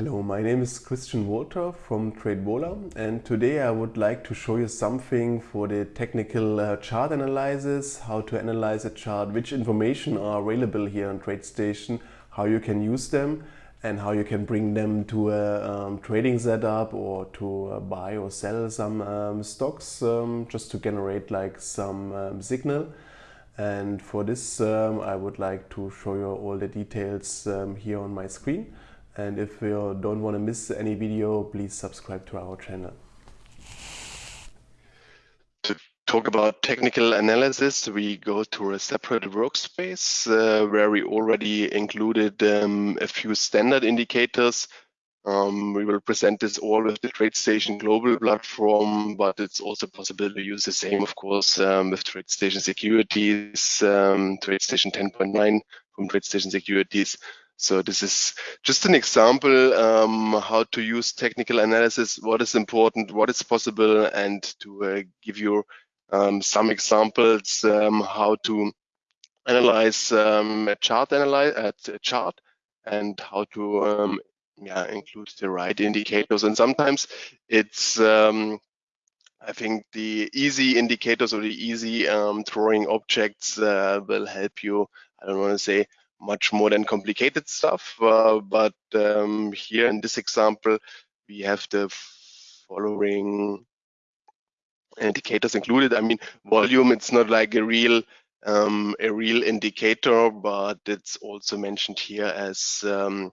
Hello, my name is Christian Walter from TradeVola and today I would like to show you something for the technical uh, chart analysis, how to analyze a chart, which information are available here on TradeStation, how you can use them and how you can bring them to a um, trading setup or to uh, buy or sell some um, stocks um, just to generate like some um, signal. And for this um, I would like to show you all the details um, here on my screen. And if you don't want to miss any video, please subscribe to our channel. To talk about technical analysis, we go to a separate workspace uh, where we already included um, a few standard indicators. Um, we will present this all with the TradeStation Global platform, but it's also possible to use the same, of course, um, with TradeStation Securities, um, TradeStation 10.9 from TradeStation Securities. So this is just an example um, how to use technical analysis, what is important, what is possible, and to uh, give you um, some examples um, how to analyze um, a chart analyze a chart and how to um, yeah include the right indicators. And sometimes it's um, I think the easy indicators or the easy drawing objects uh, will help you. I don't want to say much more than complicated stuff. Uh, but um, here in this example, we have the following indicators included. I mean, volume, it's not like a real um, a real indicator, but it's also mentioned here as um,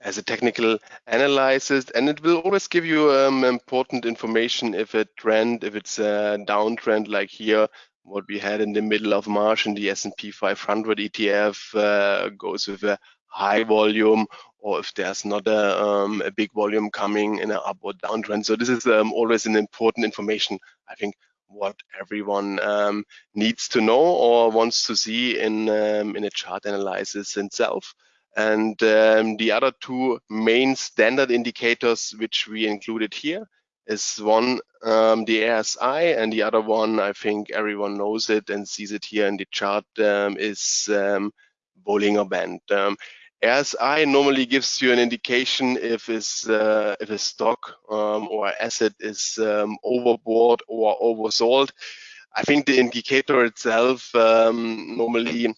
as a technical analysis, and it will always give you um, important information if a trend, if it's a downtrend like here, what we had in the middle of March in the S&P 500 ETF uh, goes with a high volume or if there's not a, um, a big volume coming in an up or downtrend. So this is um, always an important information, I think, what everyone um, needs to know or wants to see in, um, in a chart analysis itself. And um, the other two main standard indicators which we included here is one um, the RSI and the other one, I think everyone knows it and sees it here in the chart, um, is um, Bollinger Band. Um, RSI normally gives you an indication if is uh, if a stock um, or asset is um, overbought or oversold. I think the indicator itself normally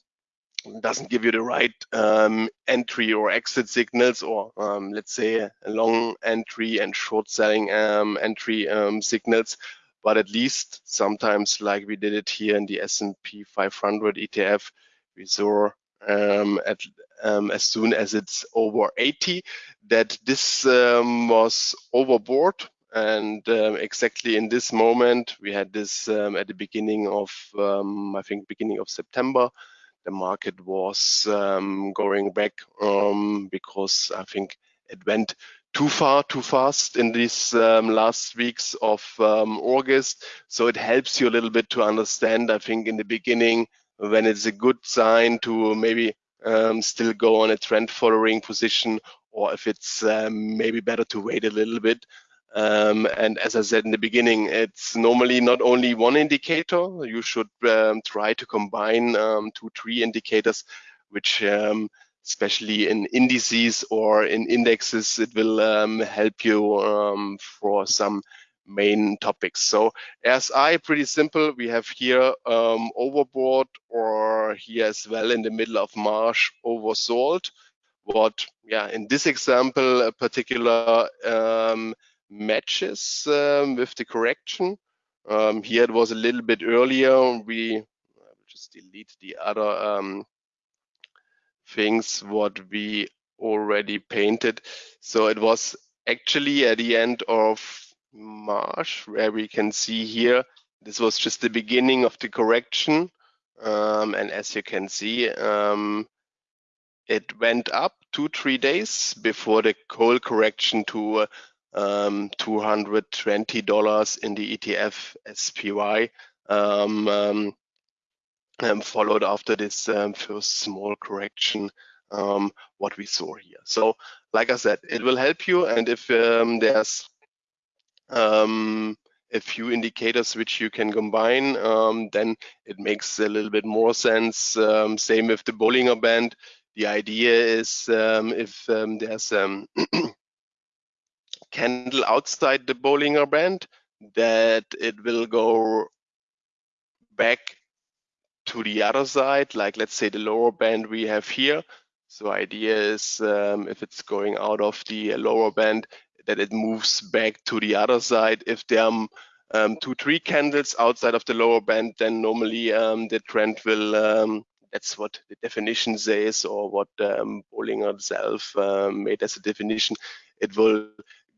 doesn't give you the right um, entry or exit signals or um, let's say long entry and short selling um, entry um, signals. But at least sometimes like we did it here in the S&P 500 ETF we saw um, at um, as soon as it's over 80 that this was overbought and exactly in this moment we had this at the beginning of I think beginning of September the market was um, going back um, because I think it went too far, too fast in these um, last weeks of um, August. So it helps you a little bit to understand, I think, in the beginning, when it's a good sign to maybe um, still go on a trend following position, or if it's um, maybe better to wait a little bit um, and as I said in the beginning, it's normally not only one indicator. You should um, try to combine um, two, three indicators, which um, especially in indices or in indexes, it will um, help you um, for some main topics. So RSI, pretty simple. We have here overbought or here as well in the middle of March oversold. What, yeah, in this example, a particular matches um, with the correction. Um, here it was a little bit earlier. We just delete the other um, things what we already painted. So it was actually at the end of March where we can see here, this was just the beginning of the correction. Um, and as you can see, um, it went up two, three days before the coal correction to uh, um, $220 in the ETF SPY, um, um, um, followed after this um, first small correction, um, what we saw here. So, like I said, it will help you. And if there's a few indicators which you can combine, um, then it makes a little bit more sense. Um, same with the Bollinger Band. the idea is um, if there's candle outside the Bollinger Band, that it will go back to the other side, like let's say the lower band we have here. So idea is um, if it's going out of the lower band, that it moves back to the other side. If there are um, two, three candles outside of the lower band, then normally um, the trend will, um, that's what the definition says or what um, Bollinger itself um, made as a definition, it will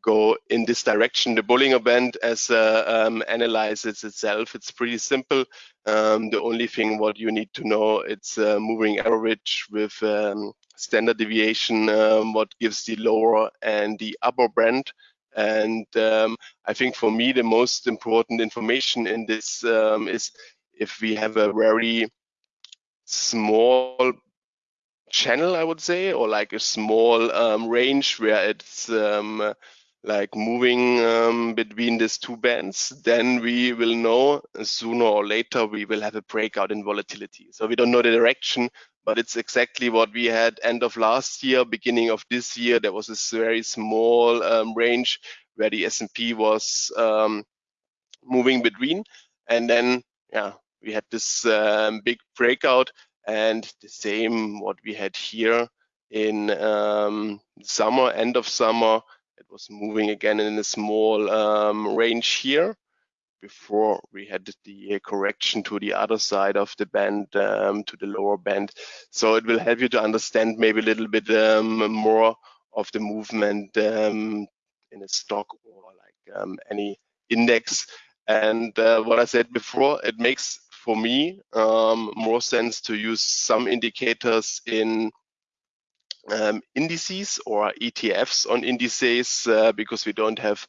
go in this direction. The Bollinger Band as uh, um, analyzes itself, it's pretty simple. Um, the only thing what you need to know, it's uh, moving average with um, standard deviation, um, what gives the lower and the upper band. And um, I think for me, the most important information in this um, is if we have a very small channel, I would say, or like a small um, range where it's um, like moving um, between these two bands, then we will know sooner or later we will have a breakout in volatility. So we don't know the direction, but it's exactly what we had end of last year, beginning of this year. There was this very small um, range where the S&P was um, moving between, and then yeah, we had this um, big breakout, and the same what we had here in um, summer, end of summer it was moving again in a small um, range here before we had the correction to the other side of the band, um, to the lower band. So it will help you to understand maybe a little bit um, more of the movement um, in a stock or like um, any index. And uh, what I said before, it makes for me um, more sense to use some indicators in um, indices or ETFs on indices uh, because we don't have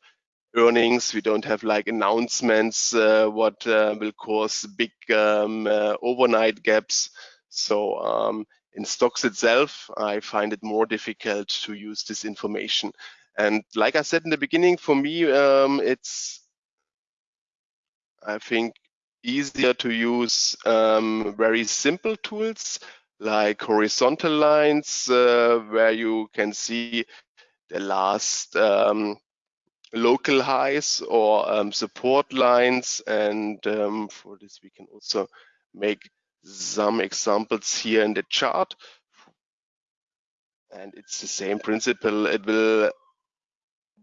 earnings, we don't have like announcements uh, what uh, will cause big um, uh, overnight gaps. So um, in stocks itself, I find it more difficult to use this information. And like I said in the beginning, for me, um, it's, I think, easier to use um, very simple tools like horizontal lines uh, where you can see the last um, local highs or um, support lines. And um, for this, we can also make some examples here in the chart. And it's the same principle. It will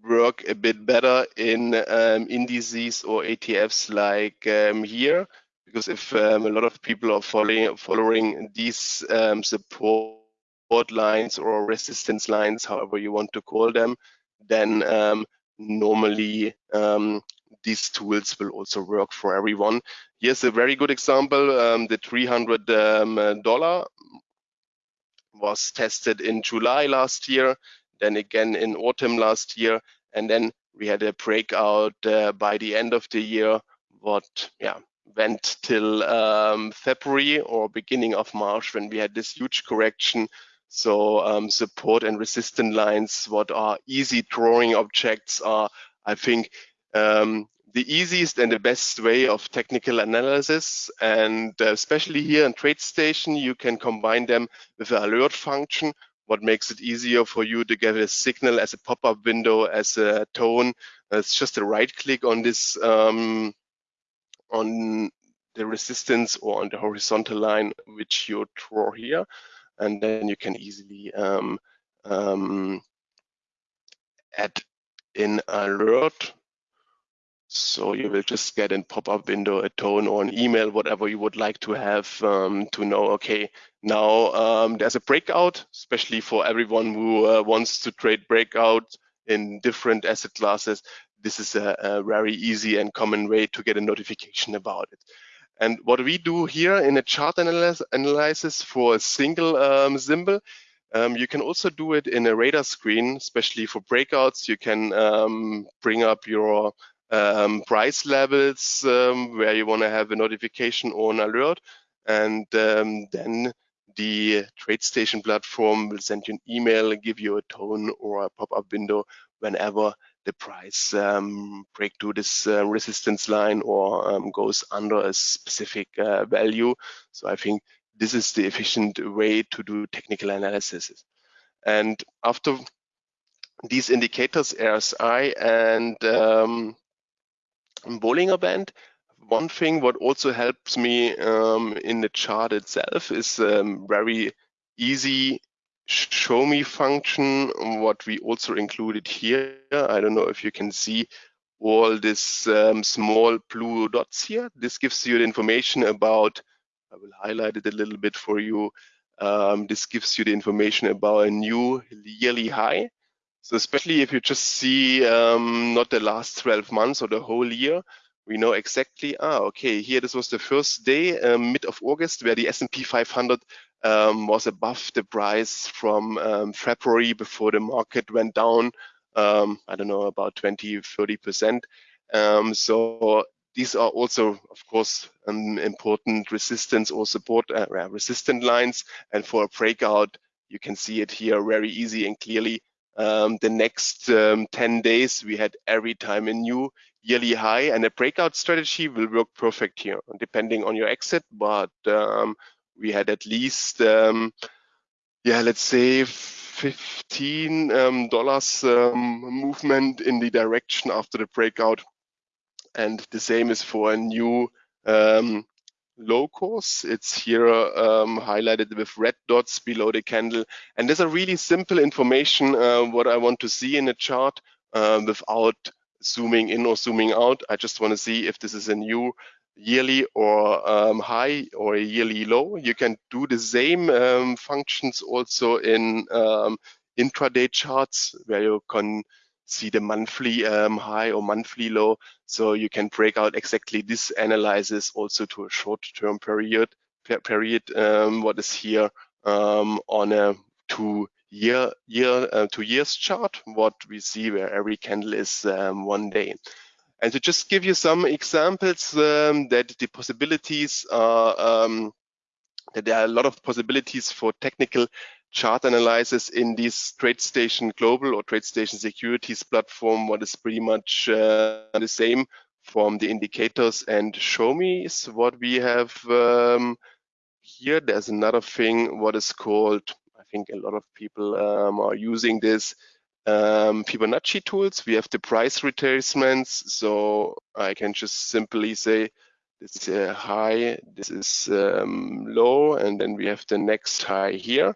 work a bit better in um, indices or ETFs like um, here because if um, a lot of people are following following these um, support lines or resistance lines, however you want to call them, then um, normally um, these tools will also work for everyone. Here's a very good example. Um, the $300 was tested in July last year, then again in autumn last year, and then we had a breakout uh, by the end of the year. What, yeah, went till um, February or beginning of March when we had this huge correction. So um, support and resistance lines, what are easy drawing objects are, I think, um, the easiest and the best way of technical analysis. And uh, especially here in TradeStation, you can combine them with an alert function, what makes it easier for you to get a signal as a pop-up window, as a tone. It's just a right click on this um, on the resistance or on the horizontal line which you draw here and then you can easily um, um, add in alert. So you will just get in pop-up window a tone or an email whatever you would like to have um, to know okay now um, there's a breakout especially for everyone who uh, wants to trade breakout in different asset classes this is a, a, very easy and common way to get a notification about it. And what we do here in a chart analysis, analysis for a single um, symbol, um, you can also do it in a radar screen, especially for breakouts. You can um, bring up your um, price levels um, where you want to have a notification or an alert. And um, then the TradeStation platform will send you an email, give you a tone or a pop-up window whenever the price um, break to this uh, resistance line or um, goes under a specific uh, value. So I think this is the efficient way to do technical analysis. And after these indicators, RSI and um, Bollinger Band, one thing what also helps me um, in the chart itself is um, very easy show me function, what we also included here. I don't know if you can see all these um, small blue dots here. This gives you the information about, I will highlight it a little bit for you. Um, this gives you the information about a new yearly high. So especially if you just see um, not the last 12 months or the whole year, we know exactly, ah, okay, here this was the first day, um, mid of August, where the S&P 500 um, was above the price from um, February before the market went down, um, I don't know, about 20, 30%. Um, so these are also, of course, um, important resistance or support uh, resistant lines. And for a breakout, you can see it here very easy and clearly. Um, the next 10 days, we had every time a new yearly high and a breakout strategy will work perfect here, depending on your exit. But um, we had at least, um, yeah, let's say 15 um, dollars um, movement in the direction after the breakout. And the same is for a new um, low course. It's here um, highlighted with red dots below the candle. And there's a really simple information uh, what I want to see in a chart uh, without zooming in or zooming out. I just want to see if this is a new yearly or um, high or yearly low. You can do the same um, functions also in um, intraday charts where you can see the monthly um, high or monthly low. So you can break out exactly this analysis also to a short-term period, per period um, what is here um, on a two year year uh, two years chart what we see where every candle is one day and to just give you some examples um, that the possibilities are, um, that there are a lot of possibilities for technical chart analysis in this TradeStation Global or TradeStation Securities platform, what is pretty much uh, the same from the indicators and show me is what we have um, here. There's another thing, what is called, I think a lot of people um, are using this, um, Fibonacci tools. We have the price retracements. So I can just simply say this is high, this is um, low, and then we have the next high here.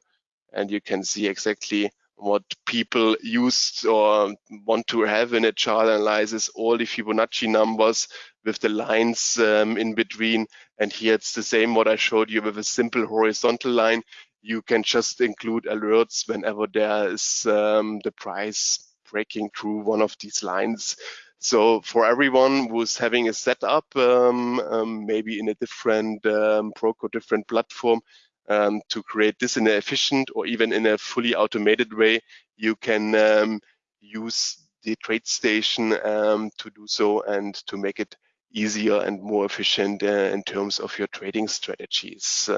And you can see exactly what people use or want to have in a chart analysis, all the Fibonacci numbers with the lines um, in between. And here it's the same what I showed you with a simple horizontal line you can just include alerts whenever there is um, the price breaking through one of these lines. So for everyone who's having a setup, um, um, maybe in a different um, different platform, um, to create this in an efficient or even in a fully automated way, you can um, use the TradeStation um, to do so and to make it easier and more efficient uh, in terms of your trading strategies.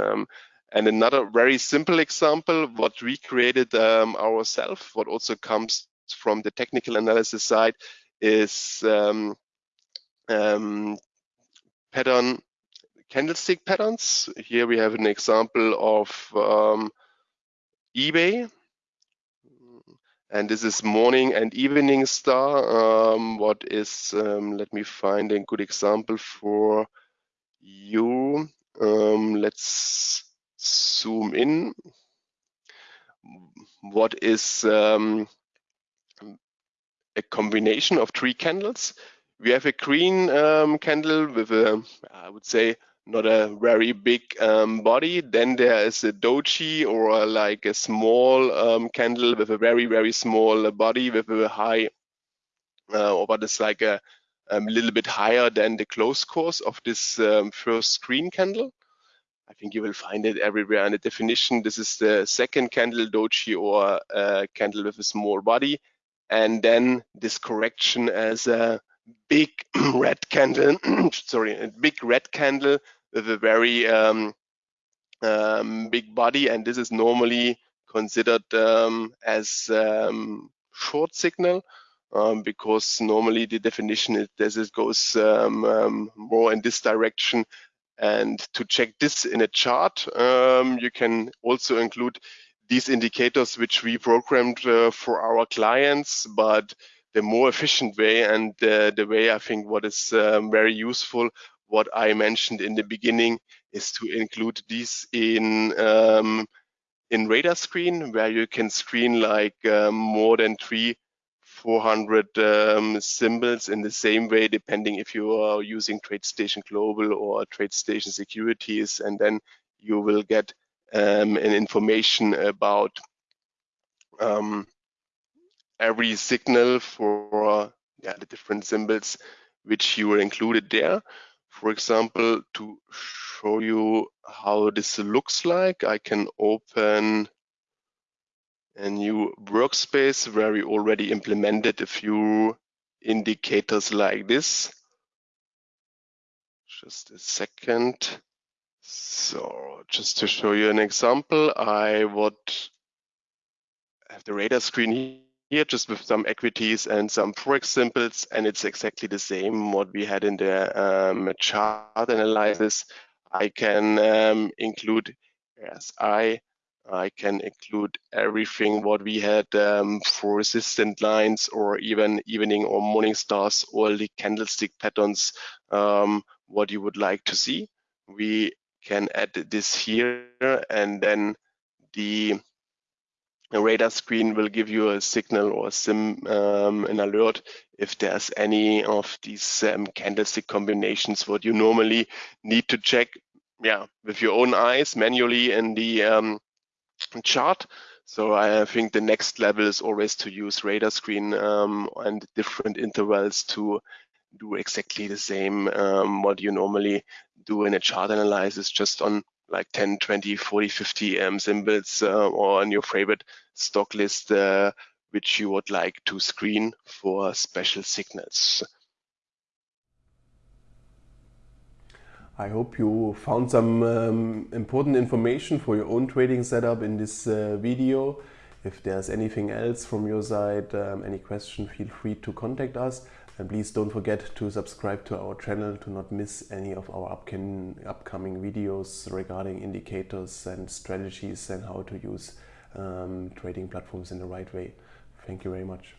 And another very simple example, what we created um, ourselves, what also comes from the technical analysis side, is um, um, pattern candlestick patterns. Here we have an example of um, eBay. And this is morning and evening star. Um, what is, um, let me find a good example for you. let's zoom in, what is um, a combination of three candles. We have a green um, candle with a, I would say, not a very big um, body. Then there is a doji or a, like a small um, candle with a very, very small body with a high, uh, or what is like a, a little bit higher than the close course of this um, first green candle. I think you will find it everywhere in the definition. This is the second candle doji or a candle with a small body. And then this correction as a big red candle, sorry, a big red candle with a very um, um, big body. And this is normally considered um, as um, short signal. Um, because normally the definition is that it goes um, more in this direction And to check this in a chart, um, you can also include these indicators which we programmed uh, for our clients, but the more efficient way and uh, the way I think what is um, very useful, what I mentioned in the beginning, is to include these in um, in radar screen where you can screen like um, more than three 400 um, symbols in the same way, depending if you are using TradeStation Global or TradeStation Securities, and then you will get um, an information about um, every signal for yeah, the different symbols which you were included there. For example, to show you how this looks like, I can open a new workspace where we already implemented a few indicators like this. Just a second. So just to show you an example, I would have the radar screen here just with some equities and some forex symbols, and it's exactly the same what we had in the um, chart analysis. I can um, include RSI I can include everything what we had um, for resistant lines or even evening or morning stars, all the candlestick patterns, um, what you would like to see. We can add this here and then the radar screen will give you a signal or sim um, an alert if there's any of these um, candlestick combinations what you normally need to check yeah with your own eyes manually in the um, chart. So I think the next level is always to use radar screen um, and different intervals to do exactly the same um, what you normally do in a chart analysis just on like 10, 20, 40, 50 um, symbols uh, or on your favorite stock list uh, which you would like to screen for special signals. I hope you found some um, important information for your own trading setup in this uh, video. If there's anything else from your side, um, any question, feel free to contact us. And please don't forget to subscribe to our channel to not miss any of our upcoming, upcoming videos regarding indicators and strategies and how to use um, trading platforms in the right way. Thank you very much.